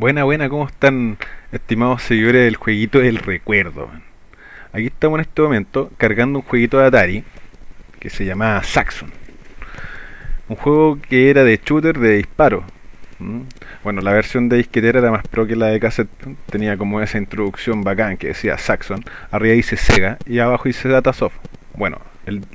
Buena, buena, ¿cómo están estimados seguidores del jueguito del recuerdo? Aquí estamos en este momento cargando un jueguito de Atari que se llama Saxon. Un juego que era de shooter de disparo. Bueno, la versión de disquetera era más pro que la de cassette. Tenía como esa introducción bacán que decía Saxon. Arriba dice Sega y abajo dice Datasoft. Bueno,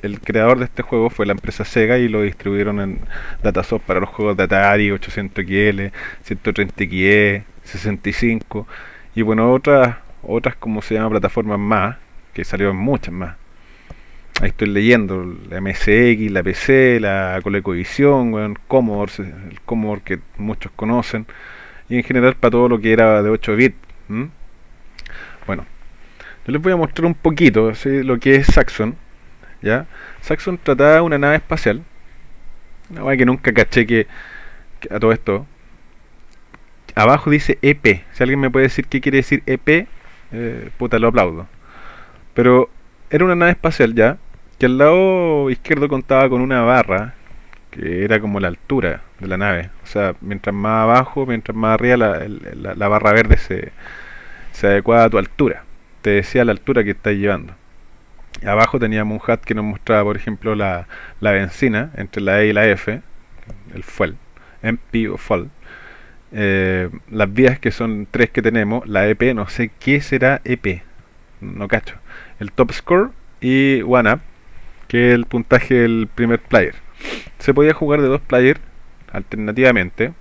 el, creador de este juego fue la empresa Sega y lo distribuyeron en Datasoft para los juegos de Atari, 800XL, 130XE, 65 y bueno, otras, otras como se llama plataformas más, que salieron muchas más. Ahí estoy leyendo la MSX, la PC, la ColecoVision, bueno, Commodore, el Commodore que muchos conocen, y en general para todo lo que era de 8 bits. Bueno, yo les voy a mostrar un poquito lo que es Saxon ¿ya? Saxon trataba una nave espacial, una nave que nunca caché que, a todo esto, abajo dice EP, si alguien me puede decir qué quiere decir EP, eh, puta, lo aplaudo. Pero era una nave espacial ya, que al lado izquierdo contaba con una barra, que era como la altura de la nave. O sea, mientras más abajo, mientras más arriba, la, barra verde se, se adecuaba a tu altura. Te decía la altura que estás llevando abajo teníamos un hat que nos mostraba, por ejemplo, la, benzina entre la E y la F, el fuel, MP o fuel. Eh, las vías que son tres que tenemos, la EP, no sé qué será EP, no cacho. El top score y one up, que es el puntaje del primer player. Se podía jugar de dos players alternativamente.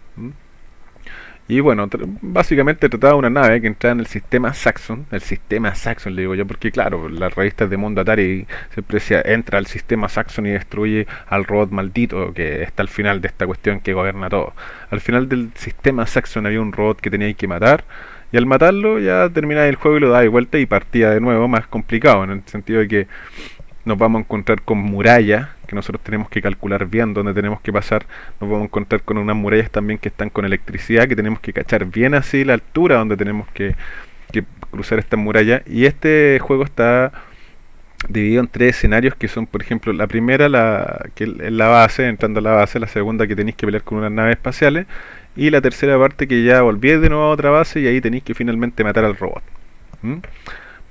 Y bueno, básicamente trataba una nave que entraba en el sistema Saxon, el sistema Saxon le digo yo, porque claro, las revistas de mundo Atari siempre decía, entra al sistema Saxon y destruye al robot maldito que está al final de esta cuestión que gobierna todo. Al final del sistema Saxon había un robot que tenía que matar, y al matarlo ya terminaba el juego y lo daba de vuelta y partía de nuevo, más complicado, en el sentido de que nos vamos a encontrar con murallas que nosotros tenemos que calcular bien dónde tenemos que pasar. Nos vamos a encontrar con unas murallas también que están con electricidad, que tenemos que cachar bien así la altura donde tenemos que, cruzar estas murallas. Y este juego está dividido en tres escenarios que son, por ejemplo, la primera, la que es la base, entrando a la base, la segunda que tenéis que pelear con unas naves espaciales, y la tercera parte que ya volví de nuevo a otra base y ahí tenéis que finalmente matar al robot.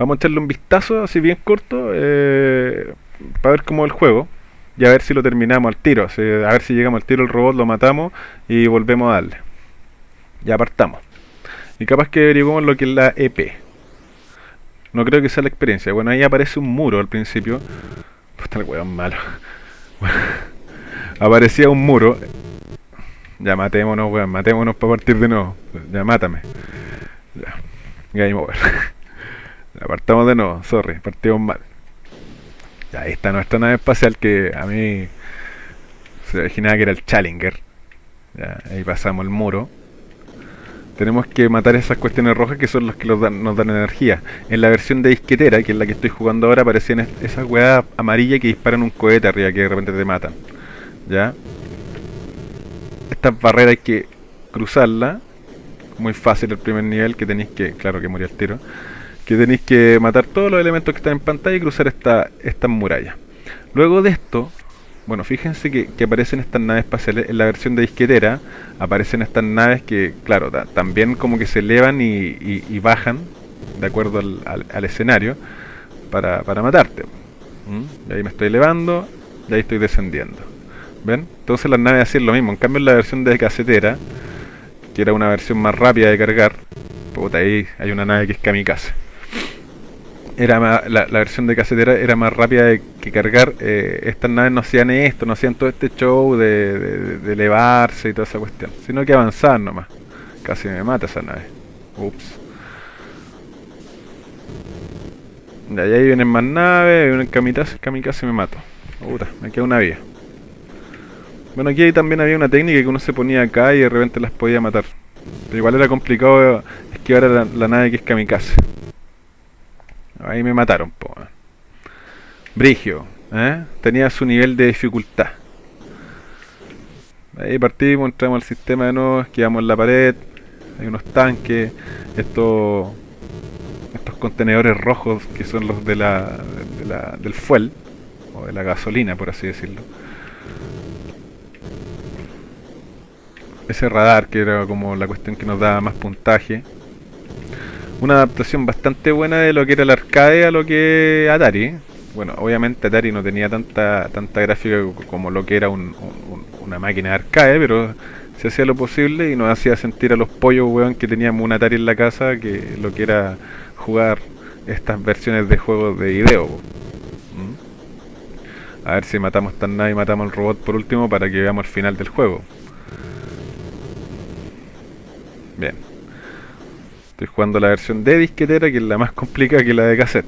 Vamos a echarle un vistazo así bien corto eh, para ver cómo es el juego y a ver si lo terminamos al tiro. a ver si llegamos al tiro el robot, lo matamos y volvemos a darle. Ya apartamos. Y capaz que averiguamos lo que es la EP. No creo que sea la experiencia. Bueno, ahí aparece un muro al principio. Puta el weón malo. aparecía un muro. Ya matémonos, weón. Matémonos para partir de nuevo. Ya mátame. Ya. Game over. Apartamos de nuevo, sorry, partimos mal. ahí está nuestra nave espacial que a mí se imaginaba que era el Challenger. ahí pasamos el muro. Tenemos que matar esas cuestiones rojas que son las que nos dan, energía. En la versión de disquetera, que es la que estoy jugando ahora, aparecían esas weas amarillas que disparan un cohete arriba que de repente te matan. ¿Ya? Estas barreras hay que cruzarla. Muy fácil el primer nivel que tenéis que, claro que murió el tiro que tenéis que matar todos los elementos que están en pantalla y cruzar esta, estas murallas. Luego de esto, bueno, fíjense que, aparecen estas naves espaciales, en la versión de disquetera aparecen estas naves que, claro, también como que se elevan y, bajan de acuerdo al, escenario para, matarte. ¿Mm? Y ahí me estoy elevando y ahí estoy descendiendo. ¿Ven? Entonces las naves hacían lo mismo. En cambio en la versión de casetera, que era una versión más rápida de cargar, puta, ahí hay una nave que es kamikaze era la, versión de casetera era más rápida de, que cargar. Eh, estas naves no hacían esto, no hacían todo este show de, elevarse y toda esa cuestión, sino que avanzaban nomás. Casi me mata esa nave. Ups. Y ahí vienen más naves, vienen kamikaze, kamikaze me mato. Puta, me queda una vía. Bueno, aquí también había una técnica que uno se ponía acá y de repente las podía matar. Pero igual era complicado esquivar la, la nave que es kamikaze. Ahí me mataron, po. Brigio, ¿eh? tenía su nivel de dificultad. Ahí partimos, entramos al sistema de nuevo, esquivamos la pared, hay unos tanques, estos estos contenedores rojos que son los de la, de la, del fuel, o de la gasolina por así decirlo. ese radar que era como la cuestión que nos daba más puntaje. Una adaptación bastante buena de lo que era el arcade a lo que Atari. Bueno, obviamente Atari no tenía tanta tanta gráfica como lo que era una máquina de arcade, pero se hacía lo posible y nos hacía sentir a los pollos, weón, que teníamos un Atari en la casa, que lo que era jugar estas versiones de juegos de video. ¿Mm? A ver si matamos tan nada y matamos al robot por último para que veamos el final del juego. Bien. Estoy jugando la versión de disquetera, que es la más complicada que la de cassette.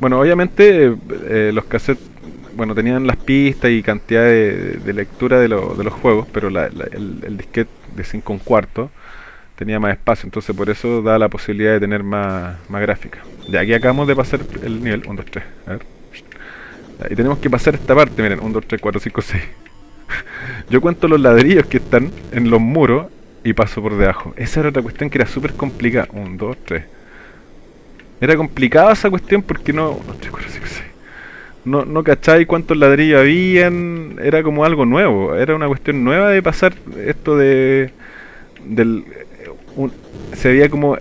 Bueno, obviamente eh, los cassettes bueno, tenían las pistas y cantidad de, lectura de, de, los juegos, pero el, disquete de 5 un cuarto tenía más espacio, entonces por eso da la posibilidad de tener más, más gráfica. De aquí acabamos de pasar el nivel 1, 2, 3. A ver. Y tenemos que pasar esta parte, miren, 1, 2, 3, 4, 5, 6. Yo cuento los ladrillos que están en los muros y paso por debajo. Esa era otra cuestión que era súper complicada. 1, 2, 3. Era complicada esa cuestión porque no... 1, 2, 3, 4, 5, 6 no, no cacháis cuántos ladrillos habían, era como algo nuevo, era una cuestión nueva de pasar esto de del se veía como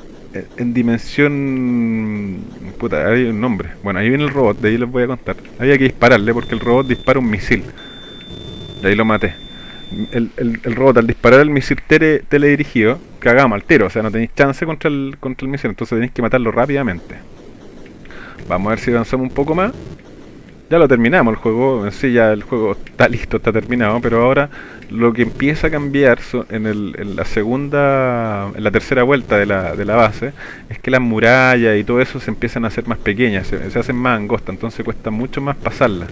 en dimensión puta, hay un nombre. Bueno, ahí viene el robot, de ahí les voy a contar. Había que dispararle porque el robot dispara un misil. De ahí lo maté. El, el, robot al disparar el misil tele, teledirigido, cagamos al tiro, o sea, no tenéis chance contra el, contra el misil, entonces tenéis que matarlo rápidamente. Vamos a ver si avanzamos un poco más ya lo terminamos el juego, sí ya el juego está listo, está terminado, pero ahora lo que empieza a cambiar en, el, en la segunda, en la tercera vuelta de la, de la base, es que las murallas y todo eso se empiezan a hacer más pequeñas, se, hacen más angostas, entonces cuesta mucho más pasarlas.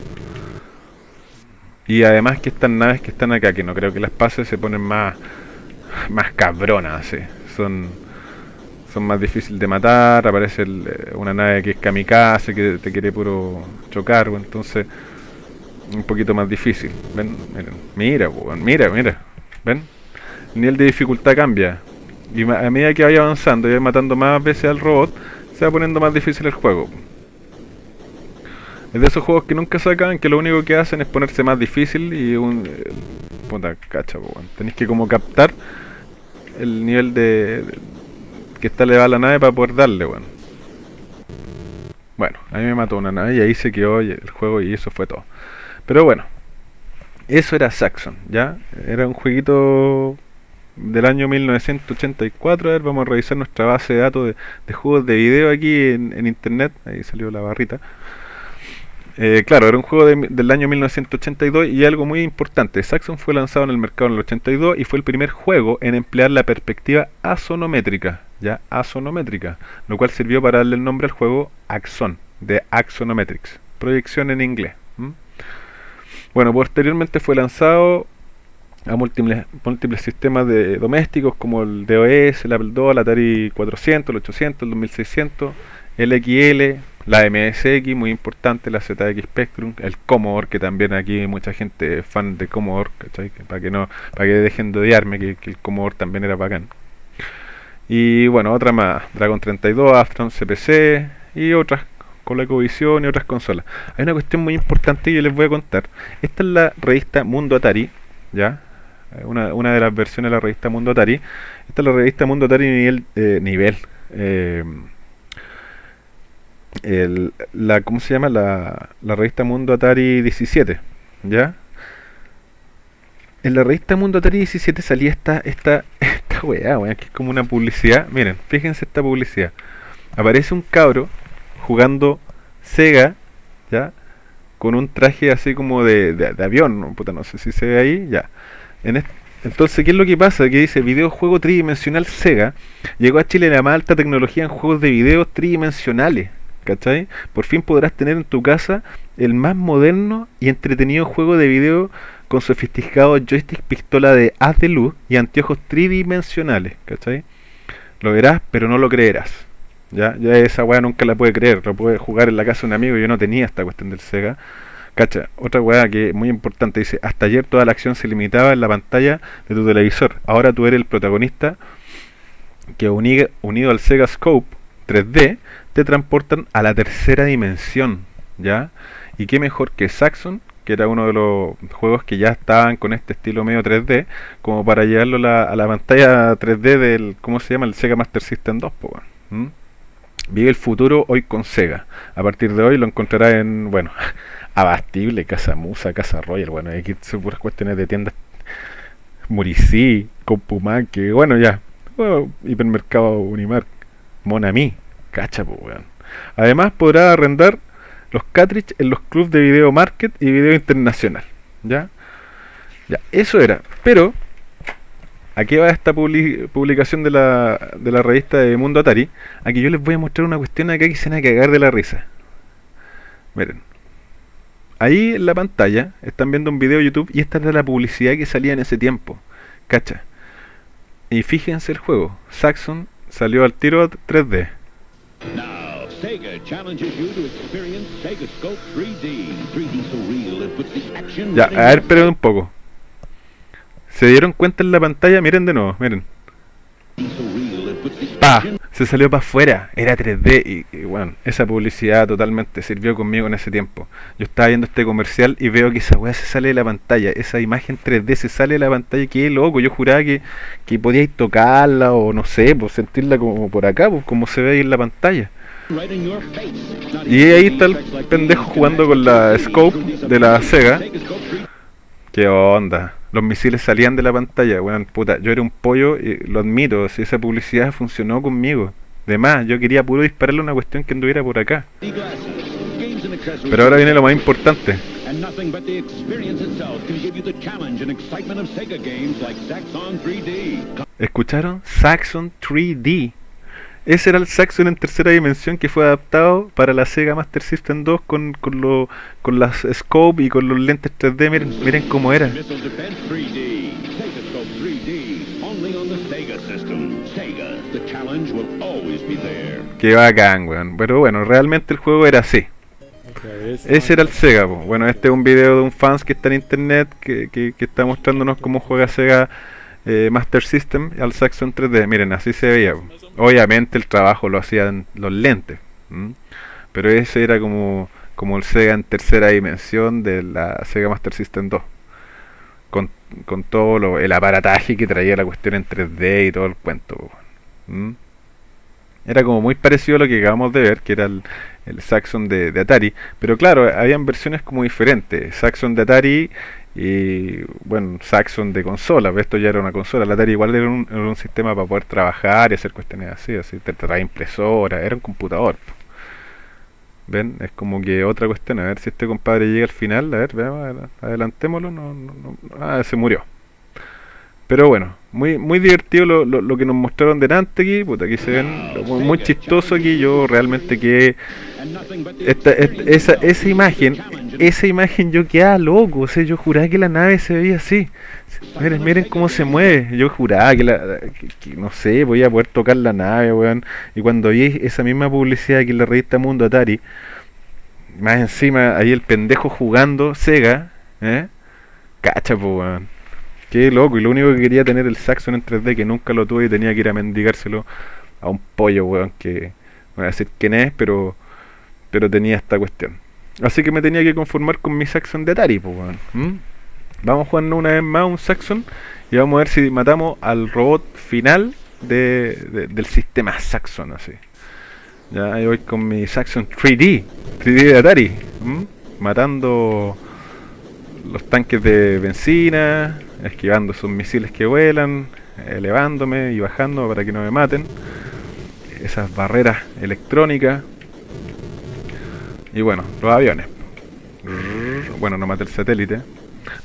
Y además que estas naves que están acá, que no creo que las pases, se ponen más, más cabronas, ¿sí? son son más difíciles de matar, aparece eh, una nave que es kamikaze, que te quiere puro chocar, entonces un poquito más difícil. ¿Ven? Mira, mira, mira, ¿ven? El nivel de dificultad cambia. Y a medida que vaya avanzando y vaya matando más veces al robot, se va poniendo más difícil el juego. Es de esos juegos que nunca sacan, que lo único que hacen es ponerse más difícil y un... Eh, puta cacha, tenéis que como captar el nivel de, que está elevada la nave para poder darle, bueno. Bueno, a mí me mató una nave y ahí se quedó el juego y eso fue todo. Pero bueno, eso era Saxon, ¿ya? Era un jueguito del año 1984. A ver, vamos a revisar nuestra base de datos de, juegos de video aquí en, internet. Ahí salió la barrita. Eh, claro, era un juego del año 1982 y algo muy importante. Saxon fue lanzado en el mercado en el 82 y fue el primer juego en emplear la perspectiva asonométrica ya asonométrica, lo cual sirvió para darle el nombre al juego Axon, de Axonometrics, proyección en inglés. Bueno, posteriormente fue lanzado a múltiples, múltiples sistemas de domésticos como el DOS, el Apple II, el Atari 400, el 800, el 2600, el XL, la MSX, muy importante, la ZX Spectrum, el Commodore, que también aquí mucha gente fan de Commodore, para que no, para que dejen de odiarme, que, el Commodore también era bacán. Y bueno, otra más, Dragon 32, Astron CPC y otras con la Ecovisión y otras consolas. Hay una cuestión muy importante que yo les voy a contar. Esta es la revista Mundo Atari, ¿ya? Eh, una, una de las versiones de la revista Mundo Atari. Esta es la revista Mundo Atari nivel, eh, nivel eh, el, la, ¿cómo se llama? La, la revista Mundo Atari 17, ¿ya? En la revista Mundo Atari 17 salía esta, esta, weá, weá, que es como una publicidad. Miren, fíjense esta publicidad. Aparece un cabro jugando Sega, ¿ya? Con un traje así como de, de, avión, ¿no? Puta, no sé si se ve ahí, ya. En entonces, ¿qué es lo que pasa? Que dice videojuego tridimensional Sega llegó a Chile la más alta tecnología en juegos de video tridimensionales. ¿Cachai? Por fin podrás tener en tu casa el más moderno y entretenido juego de video con sofisticado joystick pistola de haz de luz y anteojos tridimensionales, ¿cachai? Lo verás, pero no lo creerás. Ya, ya esa weá nunca la puede creer, lo puede jugar en la casa de un amigo, yo no tenía esta cuestión del Sega. Cacha, otra weá que es muy importante, dice, hasta ayer toda la acción se limitaba en la pantalla de tu televisor. Ahora tú eres el protagonista que unido al Sega Scope 3D te transportan a la tercera dimensión, ¿ya? Y qué mejor que Saxon que era uno de los juegos que ya estaban con este estilo medio 3D, como para llevarlo a la pantalla 3D del, ¿cómo se llama? El Sega Master System 2, pues, Vive el futuro hoy con Sega. A partir de hoy lo encontrará en, bueno, Abastible, Casa Musa, Casa Royal, bueno, aquí son puras cuestiones de tiendas Muricí, que bueno, ya, hipermercado Unimark, Monami, cacha, pues, weón. Además podrá arrendar los cartridges en los clubes de video market y video internacional, ¿ya? Ya, eso era, pero aquí va esta publicación de la, de la revista de Mundo Atari. Aquí yo les voy a mostrar una cuestión acá que se van a cagar de la risa. Miren. Ahí en la pantalla están viendo un video de YouTube y esta es de la publicidad que salía en ese tiempo. Cacha. Y fíjense el juego. Saxon salió al tiro 3D. Ya, a ver, esperen un poco. ¿Se dieron cuenta en la pantalla? Miren de nuevo, miren. ¡Pah! Se salió para afuera, era 3D y, bueno, esa publicidad totalmente sirvió conmigo en ese tiempo. Yo estaba viendo este comercial y veo que esa weá se sale de la pantalla, esa imagen 3D se sale de la pantalla, qué loco, yo juraba que, que podíais tocarla o no sé, pues sentirla como por acá, pues como se ve ahí en la pantalla. Y ahí está el pendejo jugando con la scope de la Sega. ¿Qué onda? Los misiles salían de la pantalla, weón, puta, yo era un pollo y lo admito, si esa publicidad funcionó conmigo. De más, yo quería puro dispararle una cuestión que anduviera por acá. Pero ahora viene lo más importante. ¿Escucharon? Saxon 3D. Ese era el Saxon en tercera dimensión que fue adaptado para la Sega Master System 2 con, con, lo, con las scope y con los lentes 3D. Miren, miren cómo era. Qué bacán, weón. Pero bueno, realmente el juego era así. Ese era el Sega, bueno, este es un video de un fans que está en internet que, que, que está mostrándonos cómo juega Sega eh, Master System al Saxon 3D. Miren, así se veía. Obviamente el trabajo lo hacían los lentes. Pero ese era como, como el Sega en tercera dimensión de la Sega Master System 2. Con, con todo lo, el aparataje que traía la cuestión en 3D y todo el cuento. Era como muy parecido a lo que acabamos de ver, que era el, el Saxon de, de, Atari. Pero claro, habían versiones como diferentes. Saxon de Atari y bueno, Saxon de consola, esto ya era una consola, la Atari igual era un, sistema para poder trabajar y hacer cuestiones así, así te trae impresora, era un computador. ¿Ven? Es como que otra cuestión, a ver si este compadre llega al final, a ver, veamos, adelantémoslo, no, no, no, ah, se murió. Pero bueno, muy muy divertido lo, lo, que nos mostraron delante aquí, puta, aquí se ven muy, chistoso aquí, yo realmente que esta, esa, esa imagen, esa imagen yo quedaba loco, o sea, yo juraba que la nave se veía así. Miren, miren cómo se mueve. Yo juraba que, la, no sé, voy a poder tocar la nave, weón. Y cuando vi esa misma publicidad aquí en la revista Mundo Atari, más encima ahí el pendejo jugando Sega, ¿eh? Cacha, pues, weón. Qué loco, y lo único que quería tener el Saxon en 3D, que nunca lo tuve y tenía que ir a mendigárselo a un pollo, weón, que no voy a decir quién es, pero pero tenía esta cuestión. Así que me tenía que conformar con mi Saxon de Atari, pues, weón. Vamos jugando una vez más un Saxon y vamos a ver si matamos al robot final de, del sistema Saxon, así. Ya voy con mi Saxon 3D, 3D de Atari, matando los tanques de benzina, esquivando esos misiles que vuelan, elevándome y bajando para que no me maten. Esas barreras electrónicas. Y bueno, los aviones. Bueno, no maté el satélite.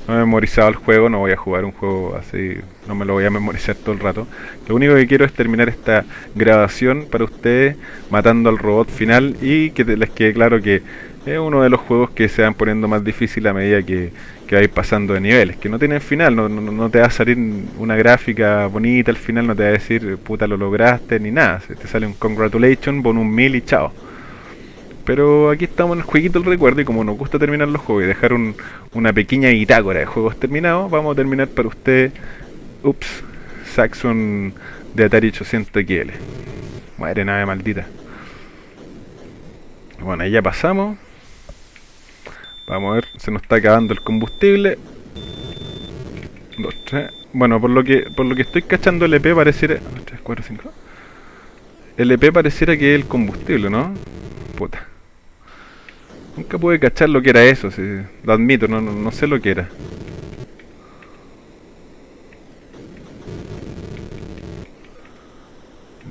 No he memorizado el juego, no voy a jugar un juego así, no me lo voy a memorizar todo el rato. Lo único que quiero es terminar esta grabación para ustedes matando al robot final y que les quede claro que es uno de los juegos que se van poniendo más difícil a medida que, que vais pasando de niveles, que no tienen final, no, no, te va a salir una gráfica bonita al final, no te va a decir puta lo lograste ni nada, te sale un congratulation, bon un mil y chao. Pero aquí estamos en el jueguito del recuerdo y como nos gusta terminar los juegos y dejar una pequeña bitácora de juegos terminados, vamos a terminar para usted, ups, Saxon de Atari 800 XL. Madre nave maldita. Bueno, ahí ya pasamos. Vamos a ver, se nos está acabando el combustible. Dos, tres. Bueno, por lo que por lo que estoy cachando el EP pareciera... 3, 4, 5. El EP pareciera que es el combustible, ¿no? Puta. Nunca pude cachar lo que era eso, si, lo admito, no, no, no sé lo que era.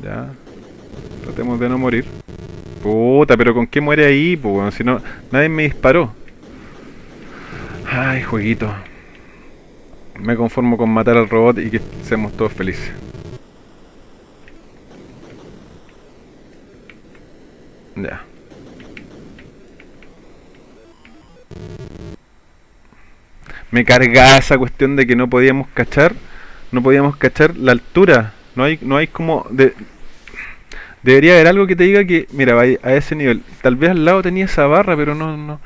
Ya. Tratemos de no morir. Puta, pero ¿con qué muere ahí? Pues, si no, nadie me disparó. Ay, jueguito. Me conformo con matar al robot y que seamos todos felices. Ya. Me carga esa cuestión de que no podíamos cachar, no podíamos cachar la altura. No hay, no hay como de, debería haber algo que te diga que, mira, a ese nivel. Tal vez al lado tenía esa barra, pero no, no.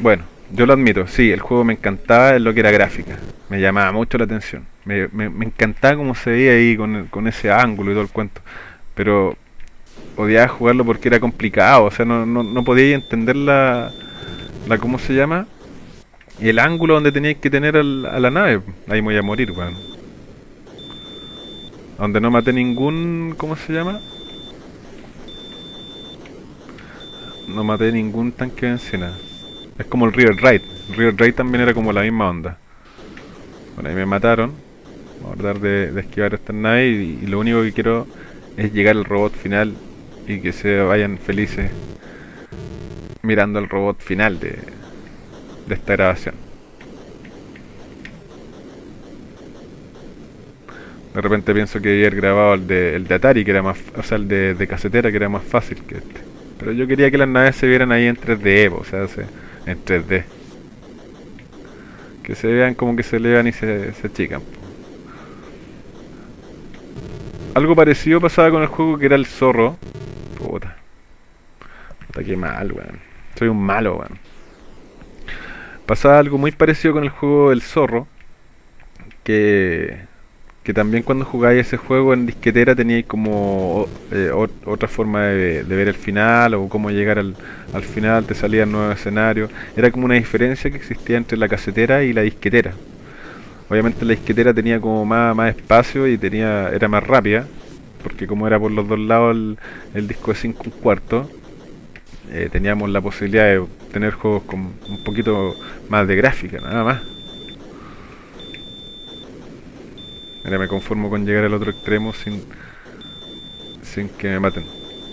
Bueno, yo lo admito, sí, el juego me encantaba en lo que era gráfica. Me llamaba mucho la atención. Me, me, encantaba cómo se veía ahí con, con, ese ángulo y todo el cuento. Pero odiaba jugarlo porque era complicado. O sea, no, no, no podía entender la, la. ¿Cómo se llama? El ángulo donde teníais que tener a la nave. Ahí me voy a morir, weón. Donde no maté ningún... ¿Cómo se llama? No maté ningún tanque de encina. Es como el River Raid. El River Raid también era como la misma onda. Bueno, ahí me mataron. Vamos a tratar de, esquivar esta nave y, lo único que quiero es llegar al robot final y que se vayan felices mirando al robot final de, de esta grabación. De repente pienso que haber grabado el de, el de Atari, que era más, o sea, el de, de casetera, que era más fácil que este. Pero yo quería que las naves se vieran ahí en 3D, o sea, en 3D. Que se vean como que se elevan y se, se achican. Algo parecido pasaba con el juego que era el zorro. Puta. Puta que mal, weón. Soy un malo, weón. Pasaba algo muy parecido con el juego del zorro. Que que también cuando jugáis ese juego en disquetera teníais como eh, otra forma de, ver el final o cómo llegar al, al final, te salía el nuevo escenario. Era como una diferencia que existía entre la casetera y la disquetera. Obviamente la disquetera tenía como más, más espacio y tenía era más rápida, porque como era por los dos lados el, disco de 5 un cuarto, eh, teníamos la posibilidad de tener juegos con un poquito más de gráfica, nada más. Mira, me conformo con llegar al otro extremo sin, sin que me maten.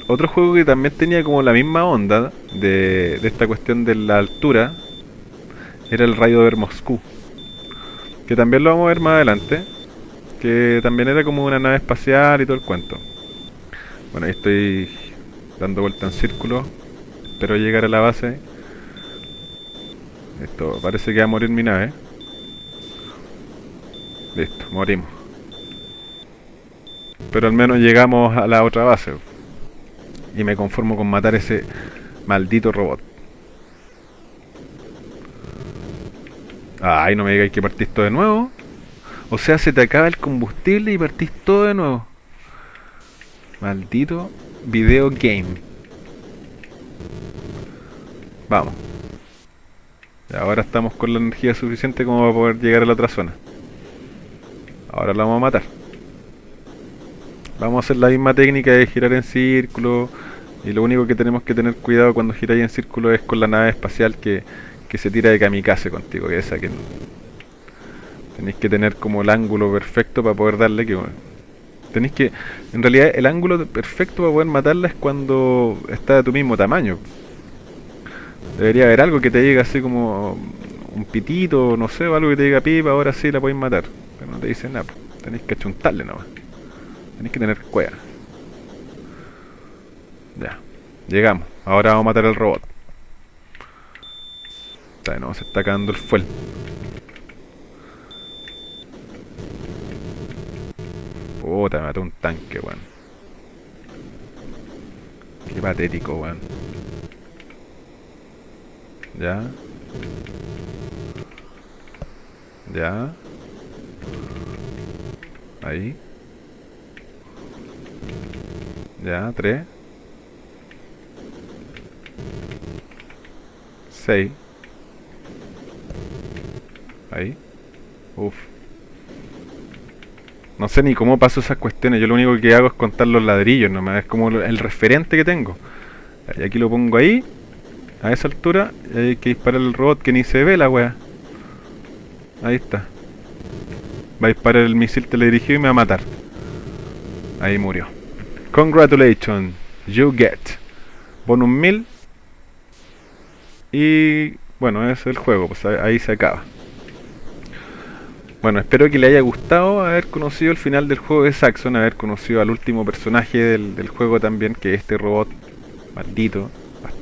Otro juego que también tenía como la misma onda de, de esta cuestión de la altura era el Rayo de Moscú. Que también lo vamos a ver más adelante. Que también era como una nave espacial y todo el cuento. Bueno, ahí estoy dando vuelta en círculo. Espero llegar a la base. Esto parece que va a morir mi nave. Listo, morimos. Pero al menos llegamos a la otra base. Y me conformo con matar ese maldito robot. Ay, no me digáis que partís todo de nuevo. O sea, se te acaba el combustible y partís todo de nuevo. Maldito video game. Vamos. Ahora estamos con la energía suficiente como para poder llegar a la otra zona. Ahora la vamos a matar. Vamos a hacer la misma técnica de girar en círculo. Y lo único que tenemos que tener cuidado cuando giráis en círculo es con la nave espacial que, se tira de kamikaze contigo, que esa que tenéis que tener como el ángulo perfecto para poder darle que tenéis que en realidad el ángulo perfecto para poder matarla es cuando está de tu mismo tamaño. Debería haber algo que te llegue así como un pitito, no sé, algo que te diga pipa, ahora sí la podéis matar. Pero no te dice nada, tenéis que achuntarle nomás. Tenéis que tener cueva. Ya. Llegamos. Ahora vamos a matar al robot. no, se está acabando el fuel. Puta, me mató un tanque, weón. Qué patético, weón. Ya. Ya. Ahí. Ya, 3. 6. Ahí. Uf. No sé ni cómo paso esas cuestiones. Yo lo único que hago es contar los ladrillos nomás. Es como el referente que tengo. Y aquí lo pongo ahí. A esa altura. Hay que disparar el robot que ni se ve la wea. Ahí está. Va a disparar el misil teledirigido y me va a matar. Ahí murió. Congratulations. You get. Bonus 1000. Y bueno, es el juego. Pues ahí se acaba. Bueno, espero que le haya gustado haber conocido el final del juego de Saxon, haber conocido al último personaje del, juego también, que es este robot maldito,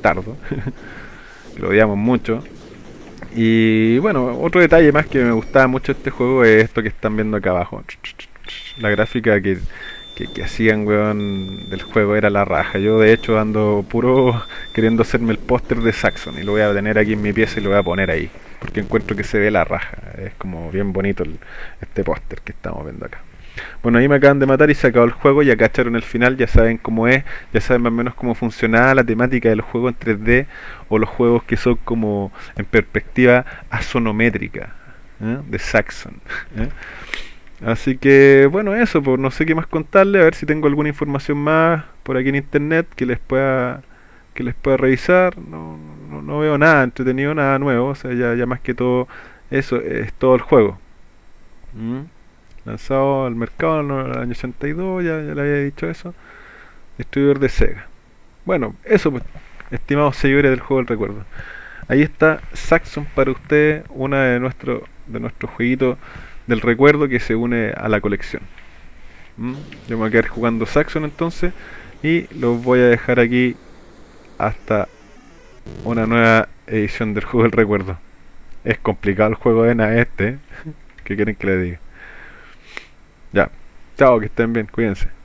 bastardo, que lo odiamos mucho. Y bueno, otro detalle más que me gustaba mucho de este juego es esto que están viendo acá abajo. La gráfica que, que, hacían, weón, del juego era la raja. Yo de hecho ando puro queriendo hacerme el póster de Saxon y lo voy a tener aquí en mi pieza y lo voy a poner ahí porque encuentro que se ve la raja. Es como bien bonito este póster que estamos viendo acá. Bueno, ahí me acaban de matar y se acabó el juego, ya cacharon el final, ya saben cómo es, ya saben más o menos cómo funciona la temática del juego en 3D o los juegos que son como en perspectiva asonométrica ¿eh? de Saxon. ¿eh? Así que bueno, eso, pues no sé qué más contarle, a ver si tengo alguna información más por aquí en internet que les pueda que les pueda revisar. No, no, veo nada entretenido, nada nuevo. O sea, ya, ya más que todo eso es todo el juego. ¿Mm? Lanzado al mercado en el año 82, ya, ya le había dicho eso. Distribuidor de Sega. Bueno, eso pues, estimados seguidores del juego del recuerdo. Ahí está Saxon para ustedes, una de nuestros de nuestros jueguitos del recuerdo que se une a la colección. ¿Mm? Yo me voy a quedar jugando Saxon entonces y los voy a dejar aquí hasta una nueva edición del juego del recuerdo. Es complicado el juego de NA este. ¿eh? ¿Qué quieren que le diga? Ya. Chao, que estén bien. Cuídense.